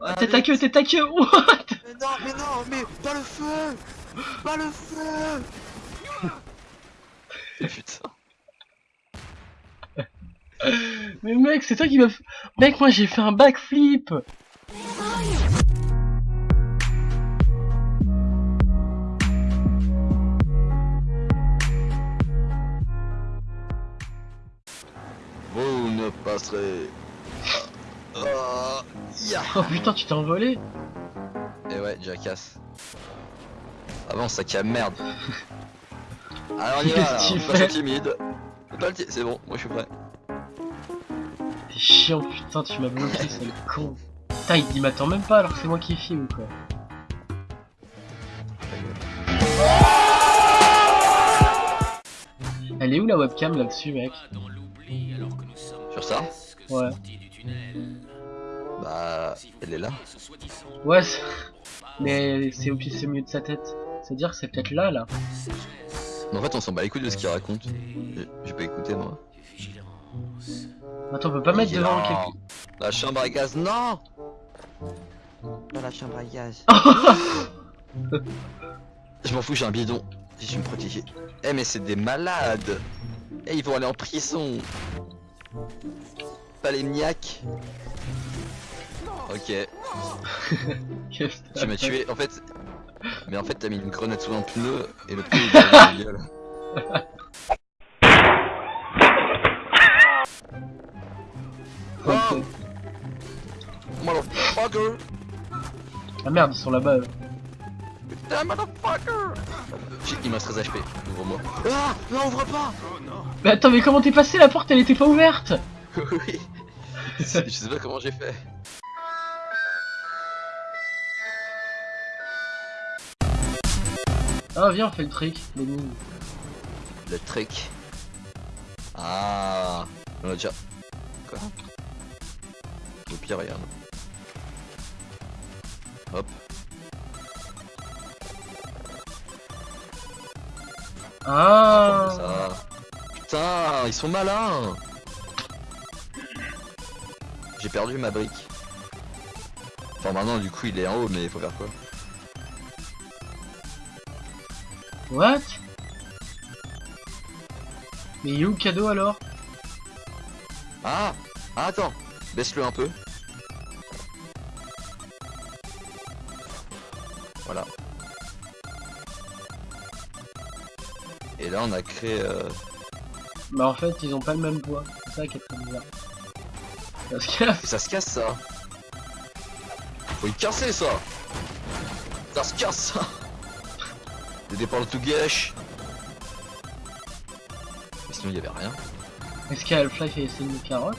Ah, T'es ta queue, t'es ta queue What? Mais non, mais non, mais pas le feu Pas le feu Putain. Mais mec, c'est toi qui m'as... f- Mec, moi j'ai fait un backflip Vous ne passerez. Ah, ya. Oh putain, tu t'es envolé Et ouais, Jackass. Avance, sac à merde. Alors on y va, là, on timide. C'est bon, moi je suis prêt. T'es chiant, putain, tu m'as bloqué, c'est le con. Putain, il m'attend même pas alors que c'est moi qui filme quoi. Elle est où la webcam là-dessus, mec? Sur ça? Ouais. Bah, elle est là. Ouais, mais c'est au pied, c'est au milieu de sa tête. C'est-à-dire que c'est peut-être là, là. Mais en fait, on s'en bat les couilles de ce qu'il raconte. J'ai- pas écouté moi. Attends, on peut pas mettre devant quelqu'un. La chambre à gaz, non Dans la chambre à gaz. Je m'en fous, j'ai un bidon. Je suis me protéger. Eh mais c'est des malades Eh ils vont aller en prison Pas les niaques Ok, Qu'est-ce que tu m'as tué. En fait... Mais en fait t'as mis une grenade sous un pneu et le pneu il est dans la gueule. Ok. Motherfucker Ah merde, ils sont là-bas. Putain, motherfucker J'ai- Il me reste 13 HP, ouvre-moi. Ah Non, ouvre pas Mais attends, mais comment t'es passé? La porte, elle était pas ouverte Oui Je sais pas comment j'ai fait. Ah, viens, on fait le trick, les mines. Le trick. Ah, on a déjà. Quoi? Au pire, regarde. Hop. Ah Ça. Putain, ils sont malins. J'ai perdu ma brique. Enfin maintenant du coup il est en haut mais il faut faire quoi What? Mais il est où le cadeau alors? Ah Ah attends Baisse-le un peu. Voilà. Et là on a créé... euh, Bah en fait, ils ont pas le même poids. C'est ça qui est très bizarre. Ça se casse. Ça Faut y casser ça. Ça se casse ça. Le départ tout gâche. Mais sinon il y avait rien. Est-ce que Half-Life a essayé une carotte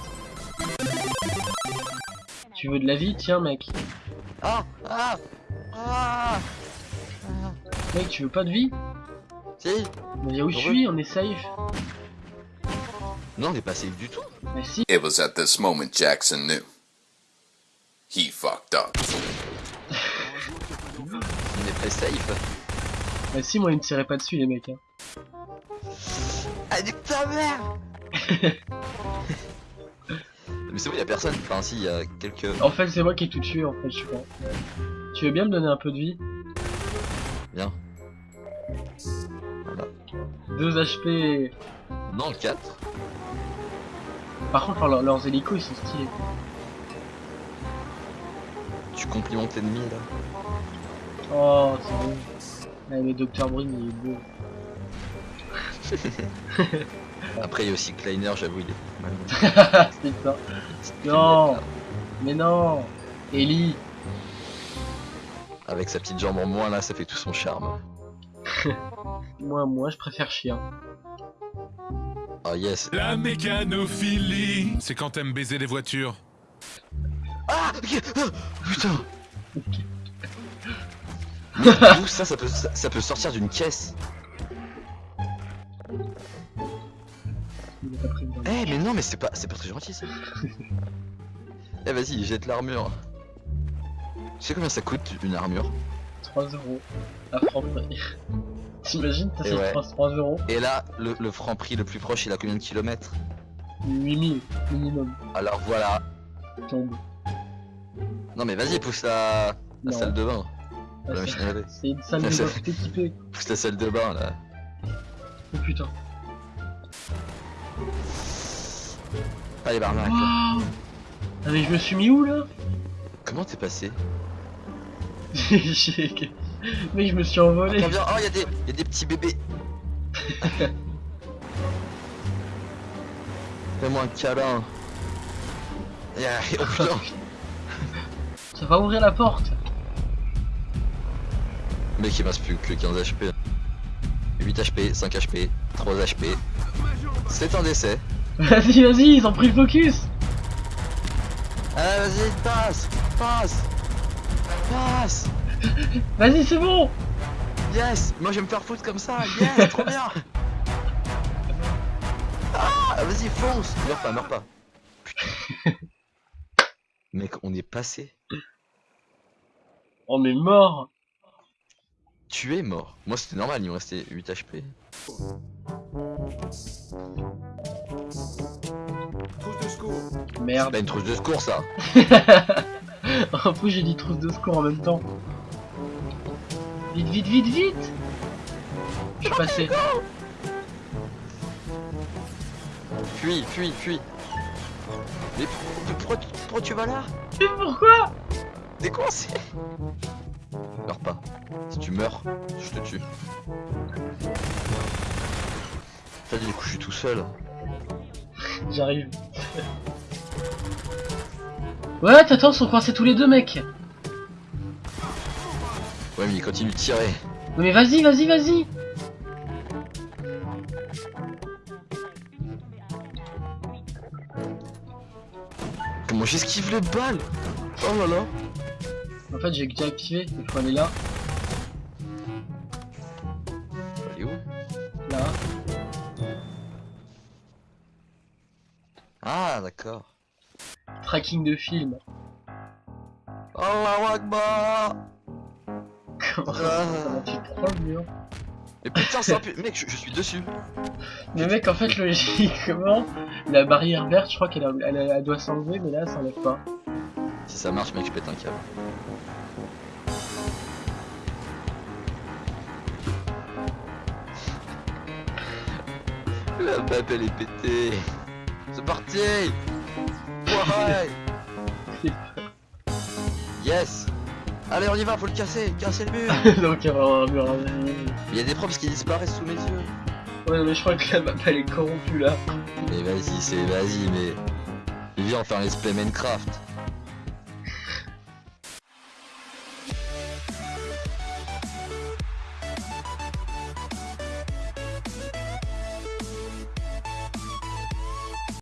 Tu veux de la vie? Tiens mec. Ah Ah Ah. Mec, tu veux pas de vie? Si. Mais où je suis On est safe. Non on est pas safe du tout Mais si. It was at this moment Jackson knew. He fucked up. On est très safe Mais si, moi, ils me tiraient pas dessus, les mecs. Hein. Ah nique ta mère Mais c'est bon y a personne, enfin si il y a quelques... En fait, c'est moi qui ai tout tué, en fait, je crois. Tu veux bien me donner un peu de vie? Bien. Voilà. 2 HP. Non 4 Par contre, leurs, leurs hélicos, ils sont stylés. Tu complimentes l'ennemi là Oh, c'est bon. Ouais, le Dr. Brin, il est beau. Après il y a aussi Kleiner j'avoue il est mal. c'est ça. Non Mais non Ellie Avec sa petite jambe en moins là ça fait tout son charme. Moi, moi, je préfère chien. Oh yes. La mécanophilie, c'est quand t'aimes baiser les voitures. Ah ok, ah, Putain. D'où ça, ça peut, ça, ça peut sortir d'une caisse. Eh mais non mais c'est pas, c'est pas très gentil ça. Eh vas-y jette l'armure. Tu sais combien ça coûte une armure? 3 euros. À Franprix. T'imagines, t'as ouais. 3, 3 euros Et là le, le franc prix le plus proche il a combien de kilomètres? 8000 minimum. Alors voilà tombe. Non mais vas-y, pousse la, la salle de bain. Ah, c'est- une salle de bain équipée. Pousse la salle de bain là. Oh putain. Allez, barnac. là. Waouh Ah mais je me suis mis où là? Comment t'es passé? Mais je me suis envolé. Attends. Oh, y'a des, y a des petits bébés. Fais-moi un câlin. Yeah, Oh putain. Ça va ouvrir la porte. Mec, il reste plus que 15 HP. 8 HP, 5 HP, 3 HP. C'est un décès. Vas-y, vas-y, ils ont pris le focus. Ah, vas-y, passe, passe, passe. Vas-y, c'est bon. Yes, moi je vais me faire foutre comme ça. Yes, trop bien. Ah, vas-y, fonce. Meurs pas, meurs pas. Putain. Mec, on est passé. On est mort. Tu es mort. Moi c'était normal, il me restait 8 HP. C'est Merde. pas une trousse de secours ça. en plus, j'ai dit trousse de secours en même temps. Vite, vite, vite, vite. Je suis passé. Fuis, fuis, fuis. Mais pour- pourquoi, tu- pourquoi tu vas là? Mais pourquoi? T'es coincé Meurs pas. Si tu meurs, je te tue. Putain, du coup, je suis tout seul. J'arrive. Ouais, attends, ils sont coincés tous les deux, mec. Ouais, mais il continue de tirer. Non, mais vas-y, vas-y, vas-y. Comment j'esquive les balles Oh là là En fait, j'ai déjà activé. Il faut aller là, Elle est où? Là. Ah, d'accord. Tracking de film. Allahu Akbar Comment Ah. comment tu prends le mur Mais putain, c'est un pu- Mec, je, je suis dessus. Mais mec, en fait, logiquement, la barrière verte, je crois qu'elle elle, doit s'enlever, mais là, elle s'enlève pas. Si ça marche, mec, je pète un câble. La map, elle est pétée. C'est parti Ouais Yes Allez, on y va, faut le casser, casser le mur Donc, il y aura un mur à Il y a des profs qui disparaissent sous mes yeux. Ouais, mais je crois que la map, elle est corrompue, là. Mais vas-y, c'est vas-y, mais... Viens, on fait un let's play Minecraft.